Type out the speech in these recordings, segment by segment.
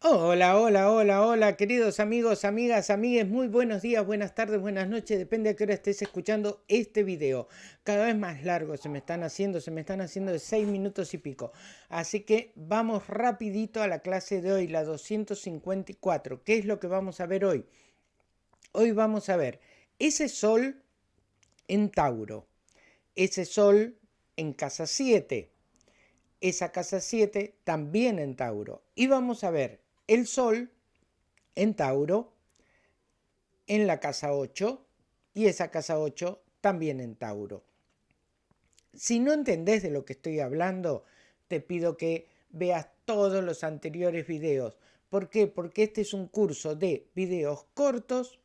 Hola, hola, hola, hola, queridos amigos, amigas, amigues, muy buenos días, buenas tardes, buenas noches, depende a qué hora estés escuchando este video. Cada vez más largo se me están haciendo, se me están haciendo de 6 minutos y pico. Así que vamos rapidito a la clase de hoy, la 254. ¿Qué es lo que vamos a ver hoy? Hoy vamos a ver ese sol en Tauro, ese sol en casa 7, esa casa 7 también en Tauro. Y vamos a ver el Sol en Tauro, en la casa 8, y esa casa 8 también en Tauro. Si no entendés de lo que estoy hablando, te pido que veas todos los anteriores videos. ¿Por qué? Porque este es un curso de videos cortos.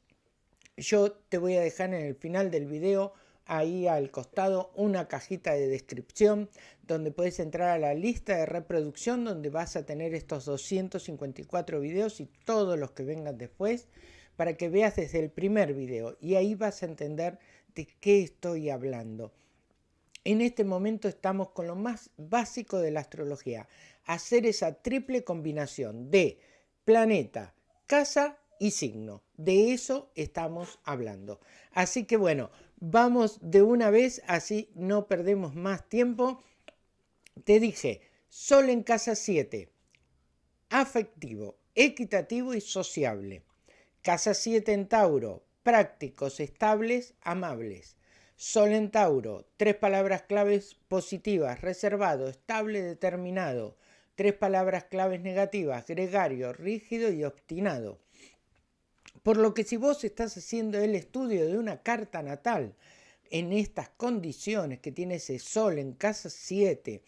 Yo te voy a dejar en el final del video ahí al costado una cajita de descripción donde puedes entrar a la lista de reproducción donde vas a tener estos 254 videos y todos los que vengan después para que veas desde el primer video y ahí vas a entender de qué estoy hablando. En este momento estamos con lo más básico de la astrología, hacer esa triple combinación de planeta, casa y signo. De eso estamos hablando. Así que bueno, vamos de una vez, así no perdemos más tiempo. Te dije, Sol en casa 7, afectivo, equitativo y sociable. Casa 7 en Tauro, prácticos, estables, amables. Sol en Tauro, tres palabras claves positivas, reservado, estable, determinado. Tres palabras claves negativas, gregario, rígido y obstinado. Por lo que si vos estás haciendo el estudio de una carta natal en estas condiciones que tiene ese sol en casa 7,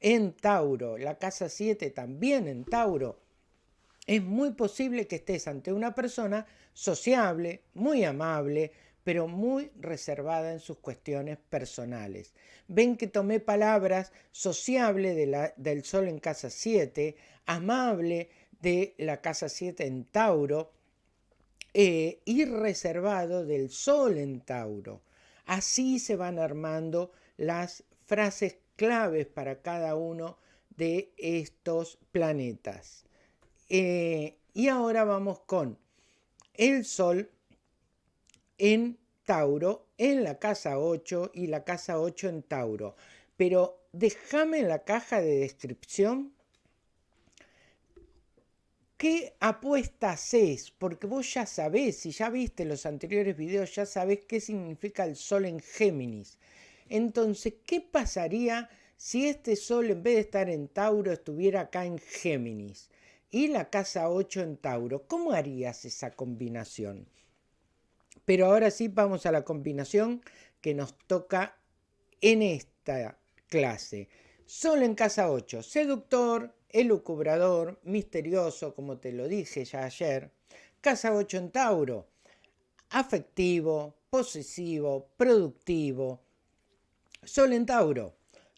en Tauro, la casa 7 también en Tauro, es muy posible que estés ante una persona sociable, muy amable, pero muy reservada en sus cuestiones personales. Ven que tomé palabras sociable del sol en casa 7, amable de la casa 7 en Tauro, eh, y reservado del Sol en Tauro. Así se van armando las frases claves para cada uno de estos planetas. Eh, y ahora vamos con el Sol en Tauro, en la casa 8 y la casa 8 en Tauro. Pero déjame en la caja de descripción ¿Qué apuestas es? Porque vos ya sabés, si ya viste los anteriores videos, ya sabés qué significa el Sol en Géminis. Entonces, ¿qué pasaría si este Sol en vez de estar en Tauro estuviera acá en Géminis? Y la casa 8 en Tauro. ¿Cómo harías esa combinación? Pero ahora sí vamos a la combinación que nos toca en esta clase. Sol en casa 8, seductor, elucubrador, misterioso, como te lo dije ya ayer. Casa 8 en Tauro, afectivo, posesivo, productivo. Sol en Tauro,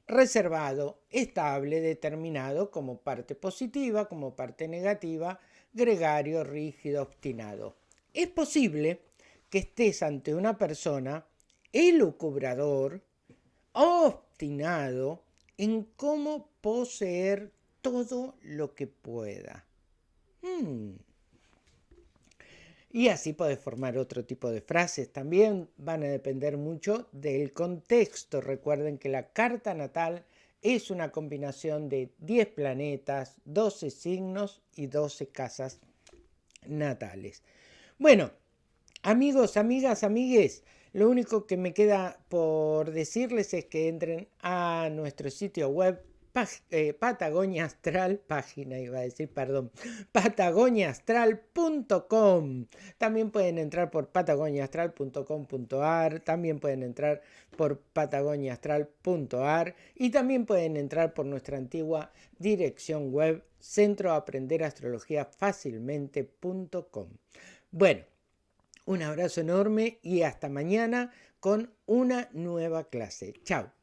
reservado, estable, determinado como parte positiva, como parte negativa, gregario, rígido, obstinado. Es posible que estés ante una persona elucubrador, obstinado en cómo poseer todo lo que pueda. Hmm. Y así puedes formar otro tipo de frases. También van a depender mucho del contexto. Recuerden que la carta natal es una combinación de 10 planetas, 12 signos y 12 casas natales. Bueno, amigos, amigas, amigues, lo único que me queda por decirles es que entren a nuestro sitio web eh, Patagonia Astral, página iba a decir, perdón, patagoniaastral.com. También pueden entrar por patagoniaastral.com.ar, también pueden entrar por patagoniaastral.ar y también pueden entrar por nuestra antigua dirección web centroaprenderastrologiafacilmente.com. Bueno, un abrazo enorme y hasta mañana con una nueva clase. Chao.